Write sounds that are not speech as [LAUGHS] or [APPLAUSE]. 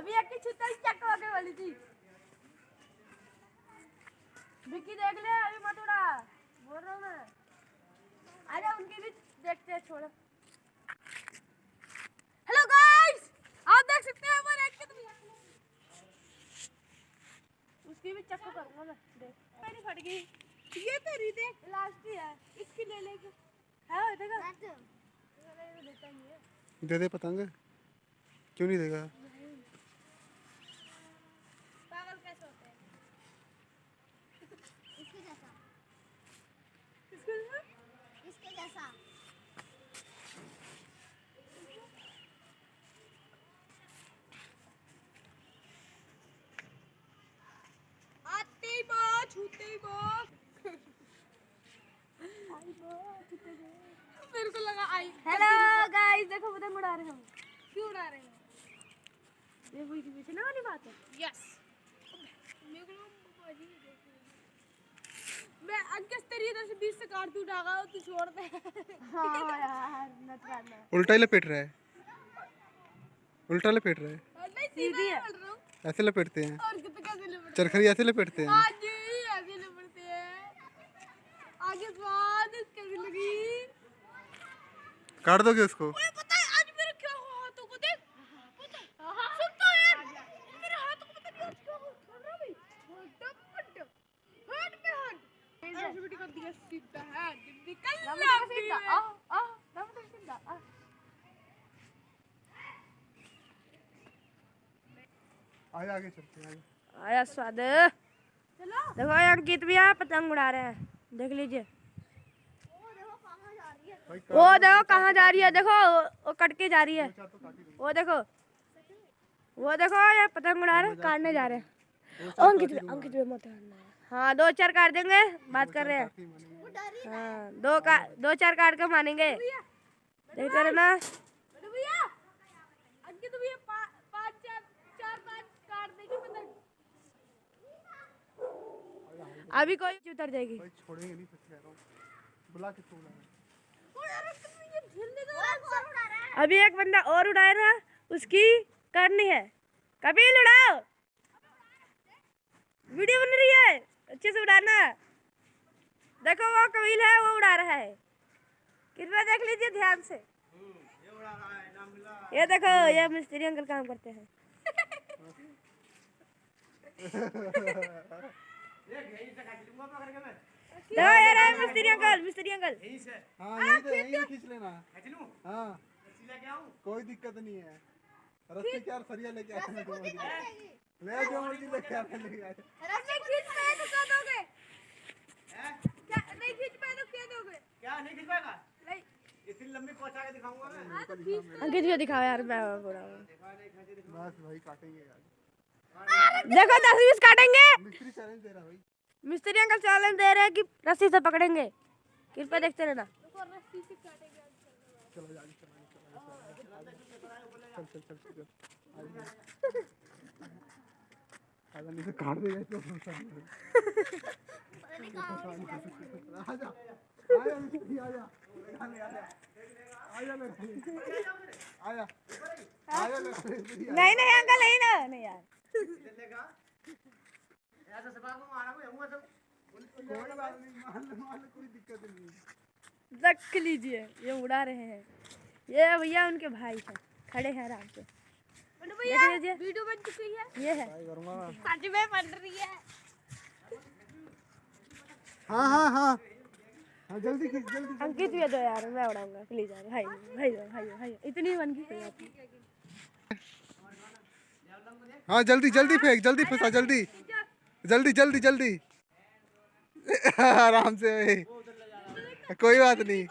अभी एक की छुट्टी चेक होके वाली थी विक्की देख ले अभी मत उड़ा। बोल रहा हूँ मैं। आजा उनकी भी देखते हैं छोड़ो। हेलो गाइस आप देख सकते हैं वो कितनी उसकी भी चेक करूँगा मैं। देख। मेरी फट गई। ये तेरी देख। लास्ट ही है। इसकी ले लेके है वो देखा दे दे पतंग। क्यों नहीं देगा पागल कैसे होते हैं इसके जैसा इसको इसके जैसा आते ही बो छूते ही बो मेरे को लगा आई हेलो गाइस देखो पतंग उड़ा रहे हम। क्यों उड़ा रहे हैं? ये वही की पीछे ना वाली बात है। यस मेरे को है। मैं अंकस तेरी इधर से बीच से काट दूँ डागा तू छोड़ दे। हाँ यार नट करना उल्टा ही लपेट रहा है। उल्टा लपेट रहा है। नहीं सीधी है हूँ। ऐसे लपेटते हैं। और कितने कैसे लिपट चरखरी ऐसे लपेटते हैं। आ दम सीधा आ आगे आगे चलते हैं आगे आया स्वाद। चलो। देखो ये अंकित भी यहाँ पतंग उड़ा रहे हैं। देख लीजिए। वो देखो कहाँ जा रही है देखो वो कट के जा रही है। वो देखो वो देखो ये पतंग उड़ा रहे काटने जा रहे हैं। अंकित अंकित मत हाँ दो चार काट देंगे बात कर रहे हैं। हाँ दो का दो चार काट के मानेंगे। काट देगी पतंग अभी कोई उतर जाएगी। छोड़ेंगे नहीं सच कह रहा बुला के है अभी एक बंदा और उड़ाया था उसकी करनी है। कपिल उड़ाओ। वीडियो बन रही है अच्छे से उड़ाना। देखो वो कपिल है वो उड़ा रहा है। कृपया देख लीजिए ध्यान से। ये उड़ा रहा है, नाम ये देखो ये मिस्त्री अंकल काम करते हैं। [LAUGHS] देखो ये रहा है मिस्त्री अंकल मिस्त्री अंकल। हाँ यही तो यही खींच लेना। हाँ। कोई दिक्कत नहीं है। रस्सी क्या सरिया लेके आते हैं जो ले जो मर्ज़ी लेके आते हैं लेके आते रस्सी खींच पाए तो क्या दोगे? हैं? क्या नहीं खींच पाए तो क्या दोगे? क्या नहीं खिंच पाएगा? नहीं। इतनी लंबी पहुँचा के दिखाऊँगा मैं। हाँ तो खींच अंकित भी दिखाओ यार मैं बोला बस भाई काटेंगे आज देखो दस बीस काटेंगे। मिस्त्री चैलेंज दे रहा भाई। मिस्त्री अंकल चैलेंज दे रहे हैं कि रस्सी से पकड़ेंगे। कृपया देखते रहना। चलो आगे चलो आगे चलो चल चल चल चल आगे आजा नहीं नहीं नहीं अंकल नहीं ना। नहीं यार। ऐसा सभा को मारा को हुआ सब कोई बात नहीं मान लो मान लो कोई दिक्कत नहीं देख लीजिए ये उड़ा रहे हैं। ये भैया उनके भाई हैं खड़े हैं आराम से। लीजिए। वीडियो बन चुकी है। ये है। ट्राई करूँगा सच में बन रही है। हाँ हाँ हाँ। हाँ जल्दी खींच जल्दी अंकित भी दो यार मैं उड़ाऊँगा प्लीज़ यार। भाई भाई भाई भाई इतनी बन गई कोई बात नहीं। हाँ जल्दी जल्दी फेंक जल्दी फंसा जल्दी। जल्दी जल्दी जल्दी। [LAUGHS] आराम से कोई बात नहीं।